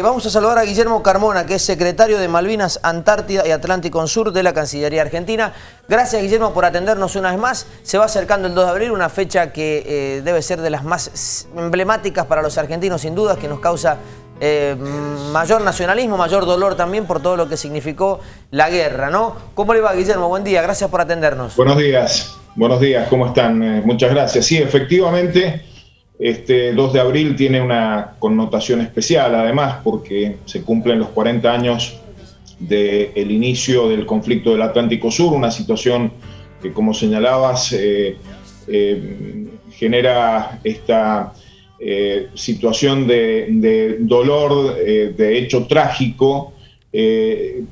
Eh, vamos a saludar a Guillermo Carmona, que es secretario de Malvinas, Antártida y Atlántico Sur de la Cancillería Argentina. Gracias, Guillermo, por atendernos una vez más. Se va acercando el 2 de abril, una fecha que eh, debe ser de las más emblemáticas para los argentinos, sin dudas, que nos causa eh, mayor nacionalismo, mayor dolor también por todo lo que significó la guerra, ¿no? ¿Cómo le va, Guillermo? Buen día, gracias por atendernos. Buenos días, buenos días, ¿cómo están? muchas gracias. Sí, efectivamente... Este 2 de abril tiene una connotación especial, además, porque se cumplen los 40 años del inicio del conflicto del Atlántico Sur, una situación que, como señalabas, eh, eh, genera esta eh, situación de, dolor, de hecho trágico,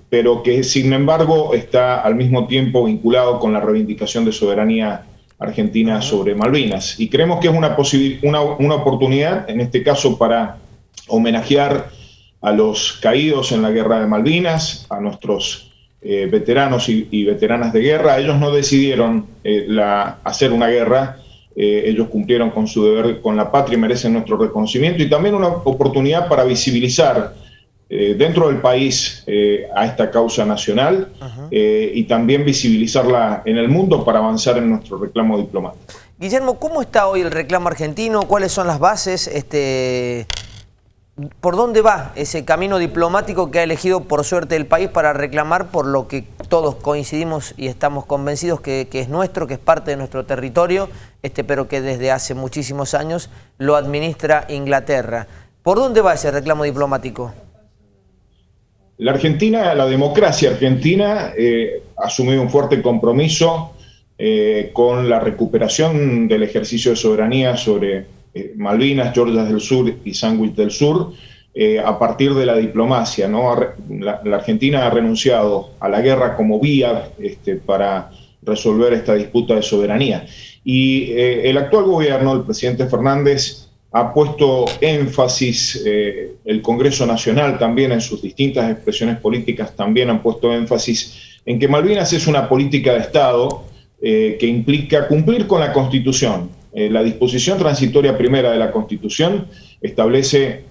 pero que, sin embargo, está al mismo tiempo vinculado con la reivindicación de soberanía Argentina sobre Malvinas. Y creemos que es una, una, una oportunidad, en este caso, para homenajear a los caídos en la guerra de Malvinas, a nuestros eh, veteranos y, veteranas de guerra. Ellos no decidieron eh, la, hacer una guerra, eh, ellos cumplieron con su deber con la patria y merecen nuestro reconocimiento y también una oportunidad para visibilizar eh, dentro del país eh, a esta causa nacional eh, y también visibilizarla en el mundo para avanzar en nuestro reclamo diplomático. Guillermo, ¿cómo está hoy el reclamo argentino? ¿Cuáles son las bases? Este, ¿Por dónde va ese camino diplomático que ha elegido por suerte el país para reclamar por lo que todos coincidimos y estamos convencidos que, que es nuestro, que es parte de nuestro territorio, este, pero que desde hace muchísimos años lo administra Inglaterra? ¿Por dónde va ese reclamo diplomático? La Argentina, la democracia argentina eh, ha asumido un fuerte compromiso eh, con la recuperación del ejercicio de soberanía sobre eh, Malvinas, Georgias del Sur y Sandwich del Sur, a partir de la diplomacia. La, Argentina ha renunciado a la guerra como vía este, para resolver esta disputa de soberanía. Y el actual gobierno, el presidente Fernández, ha puesto énfasis, eh, el Congreso Nacional también en sus distintas expresiones políticas también han puesto énfasis en que Malvinas es una política de Estado eh, que implica cumplir con la Constitución. Eh, la disposición transitoria primera de la Constitución establece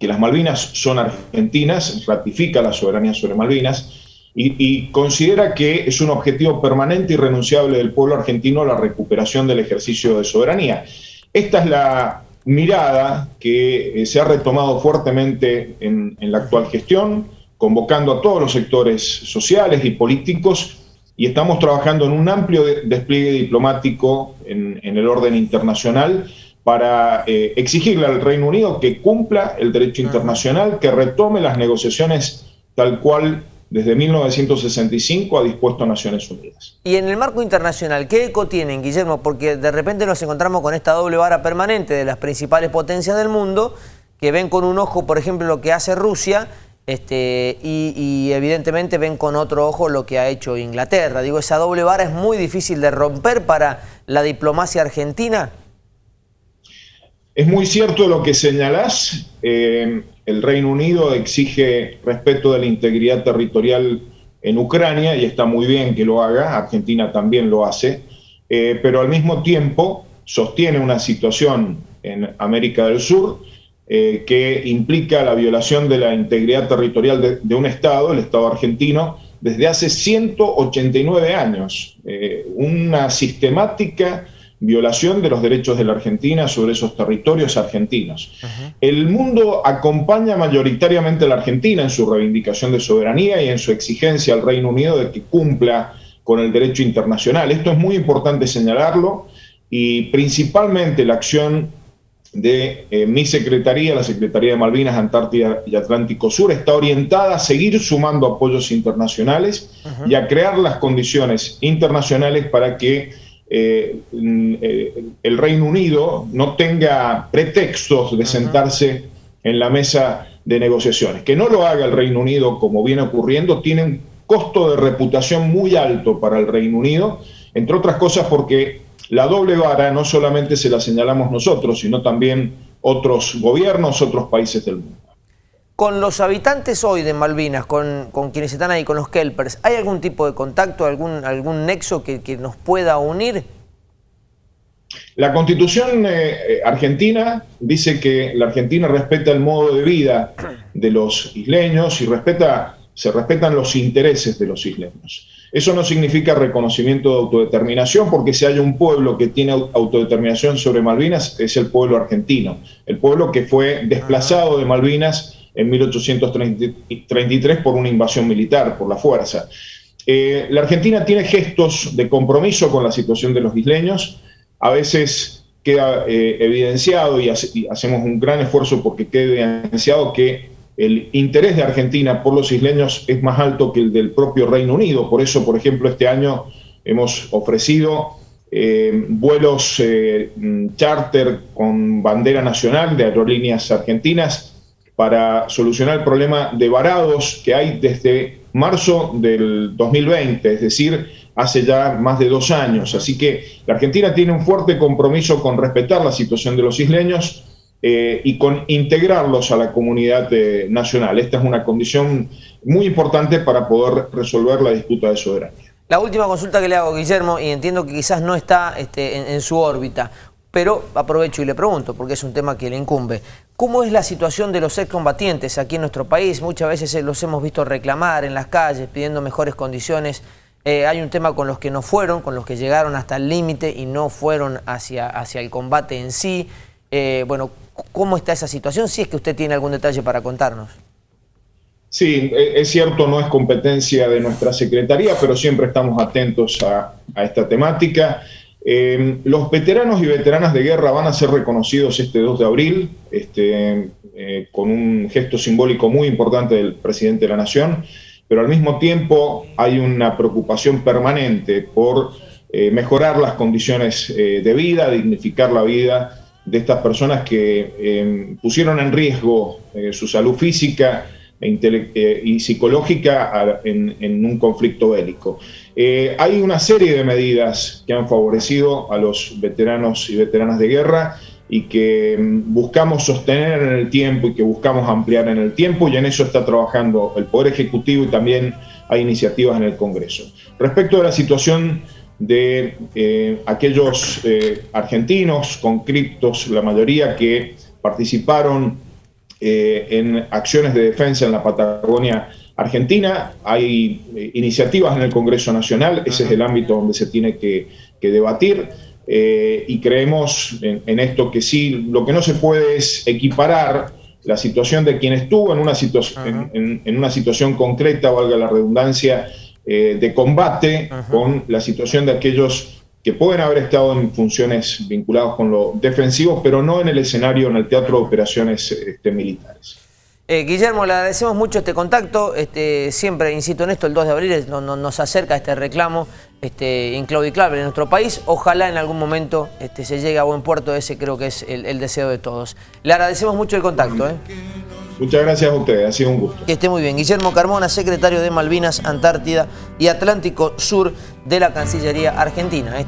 que las Malvinas son argentinas, ratifica la soberanía sobre Malvinas y, y considera que es un objetivo permanente y renunciable del pueblo argentino la recuperación del ejercicio de soberanía. Esta es la mirada que eh, se ha retomado fuertemente en, la actual gestión, convocando a todos los sectores sociales y políticos y estamos trabajando en un amplio despliegue diplomático en, el orden internacional para eh, exigirle al Reino Unido que cumpla el derecho internacional, que retome las negociaciones tal cual desde 1965 ha dispuesto a Naciones Unidas. Y en el marco internacional, ¿qué eco tienen, Guillermo? Porque de repente nos encontramos con esta doble vara permanente de las principales potencias del mundo, que ven con un ojo, por ejemplo, lo que hace Rusia, este, y, evidentemente ven con otro ojo lo que ha hecho Inglaterra. Digo, esa doble vara es muy difícil de romper para la diplomacia argentina. Es muy cierto lo que señalás. Eh, el Reino Unido exige respeto de la integridad territorial en Ucrania y está muy bien que lo haga, Argentina también lo hace, eh, pero al mismo tiempo sostiene una situación en América del Sur eh, que implica la violación de la integridad territorial de, un Estado, el Estado argentino, desde hace 189 años. Eh, una sistemática violación de los derechos de la Argentina sobre esos territorios argentinos. El mundo acompaña mayoritariamente a la Argentina en su reivindicación de soberanía y en su exigencia al Reino Unido de que cumpla con el derecho internacional. Esto es muy importante señalarlo y principalmente la acción de eh, mi secretaría, la Secretaría de Malvinas, Antártida y Atlántico Sur, está orientada a seguir sumando apoyos internacionales y a crear las condiciones internacionales para que eh, eh, el Reino Unido no tenga pretextos de sentarse en la mesa de negociaciones. Que no lo haga el Reino Unido como viene ocurriendo tiene un costo de reputación muy alto para el Reino Unido, entre otras cosas porque la doble vara no solamente se la señalamos nosotros, sino también otros gobiernos, otros países del mundo. Con los habitantes hoy de Malvinas, con, quienes están ahí, con los kelpers, ¿hay algún tipo de contacto, algún, algún nexo que, nos pueda unir? La constitución eh, argentina dice que la Argentina respeta el modo de vida de los isleños y respeta, se respetan los intereses de los isleños. Eso no significa reconocimiento de autodeterminación, porque si hay un pueblo que tiene autodeterminación sobre Malvinas, es el pueblo argentino. El pueblo que fue desplazado de Malvinas en 1833 por una invasión militar, por la fuerza. Eh, la Argentina tiene gestos de compromiso con la situación de los isleños. A veces queda eh, evidenciado y hacemos un gran esfuerzo porque quede evidenciado que el interés de Argentina por los isleños es más alto que el del propio Reino Unido. Por eso, por ejemplo, este año hemos ofrecido eh, vuelos charter con bandera nacional de aerolíneas argentinas para solucionar el problema de varados que hay desde marzo del 2020, es decir, hace ya más de dos años. Así que la Argentina tiene un fuerte compromiso con respetar la situación de los isleños eh, y con integrarlos a la comunidad eh, nacional. Esta es una condición muy importante para poder resolver la disputa de soberanía. La última consulta que le hago, Guillermo, y entiendo que quizás no está este, en, su órbita, pero aprovecho y le pregunto, porque es un tema que le incumbe. ¿Cómo es la situación de los excombatientes aquí en nuestro país? Muchas veces eh, los hemos visto reclamar en las calles, pidiendo mejores condiciones. hay un tema con los que no fueron, con los que llegaron hasta el límite y no fueron hacia, hacia el combate en sí. bueno, ¿Cómo está esa situación? Si es que usted tiene algún detalle para contarnos. Sí, e, es cierto, no es competencia de nuestra Secretaría, pero siempre estamos atentos a, esta temática. Em, los veteranos y veteranas de guerra van a ser reconocidos este 2 de abril, este, eh, con un gesto simbólico muy importante del presidente de la Nación, pero al mismo tiempo hay una preocupación permanente por eh, mejorar las condiciones eh, de vida, dignificar la vida de estas personas que em, pusieron en riesgo su salud física y psicológica en, un conflicto bélico. Eh, hay una serie de medidas que han favorecido a los veteranos y veteranas de guerra y que em, buscamos sostener en el tiempo y que buscamos ampliar en el tiempo y en eso está trabajando el Poder Ejecutivo y también hay iniciativas en el Congreso. Respecto a la situación de eh, aquellos eh, argentinos conscriptos, la mayoría que participaron eh, en acciones de defensa en la Patagonia Argentina. Hay iniciativas en el Congreso Nacional, ese es el ámbito donde se tiene que, debatir. y creemos en, esto que sí, lo que no se puede es equiparar la situación de quien estuvo en una, en una situación concreta, valga la redundancia, eh, de combate con la situación de aquellos que pueden haber estado en funciones vinculadas con lo defensivo, pero no en el escenario, en el teatro de operaciones este, militares. Eh, Guillermo, le agradecemos mucho este contacto, este, siempre, insisto en esto, el 2 de abril nos acerca este reclamo este, inclaudiclable en nuestro país, ojalá en algún momento este, se llegue a buen puerto, ese creo que es el, deseo de todos. Le agradecemos mucho el contacto. ¿eh? Muchas gracias a ustedes, ha sido un gusto. Que esté muy bien. Guillermo Carmona, secretario de Malvinas, Antártida y Atlántico Sur de la Cancillería Argentina.